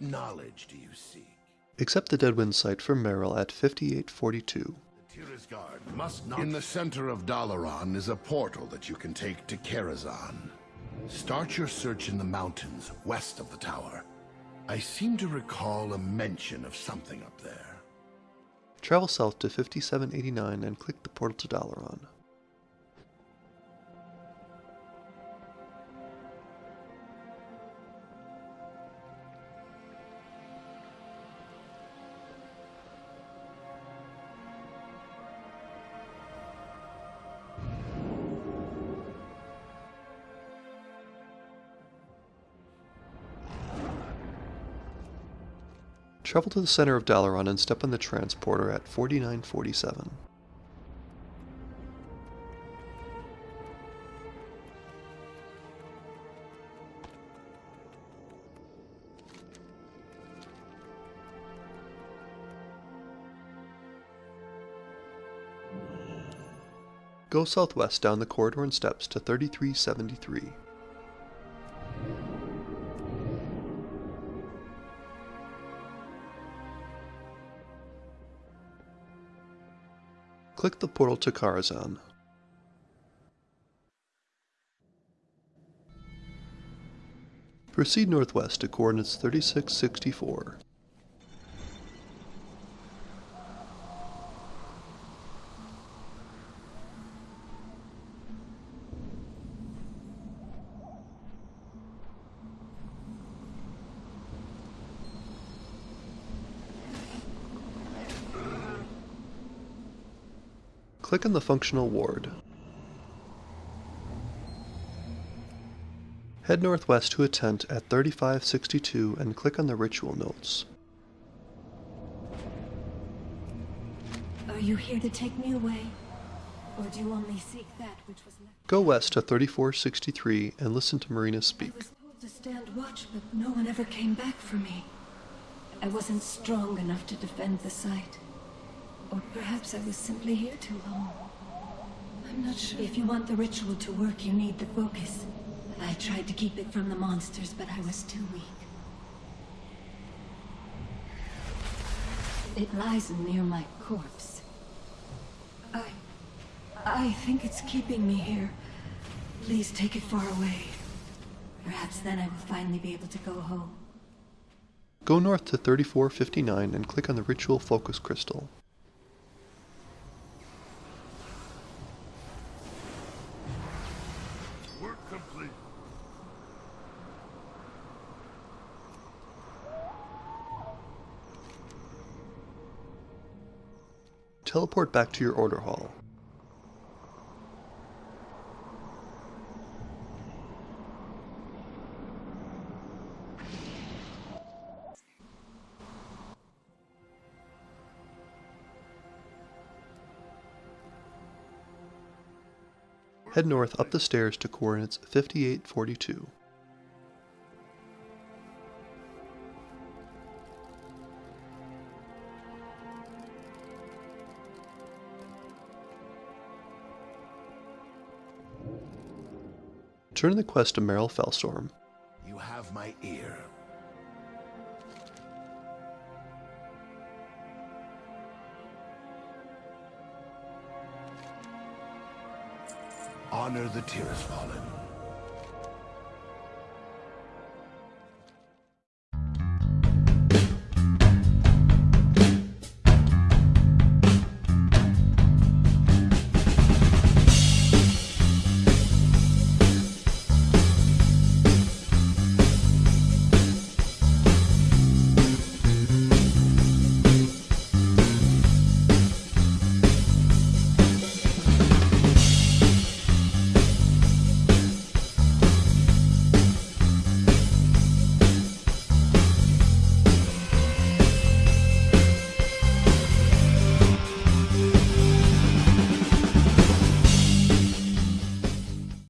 knowledge do you seek? Accept the Deadwind site for Meryl at 5842. Must not... In the center of Dalaran is a portal that you can take to Karazhan. Start your search in the mountains west of the tower. I seem to recall a mention of something up there. Travel south to 5789 and click the portal to Dalaran. Travel to the center of Dalaran and step on the transporter at 4947. Go southwest down the corridor and steps to 3373. Click the portal to Karazhan. Proceed northwest to coordinates 3664. Click on the functional ward. Head northwest to a tent at 3562 and click on the ritual notes. Are you here to take me away? Or do you only seek that which was left? Go west to 3463 and listen to Marina speak. I was told to stand watch, but no one ever came back for me. I wasn't strong enough to defend the site. Or perhaps I was simply here too long. I'm not sure. If you want the ritual to work, you need the focus. I tried to keep it from the monsters, but I was too weak. It lies near my corpse. I... I think it's keeping me here. Please take it far away. Perhaps then I will finally be able to go home. Go north to 3459 and click on the ritual focus crystal. Work complete. Teleport back to your order hall. Head north up the stairs to coordinates 5842. Turn the quest to Meryl Felstorm. You have my ear. Honor the Tirisfallen.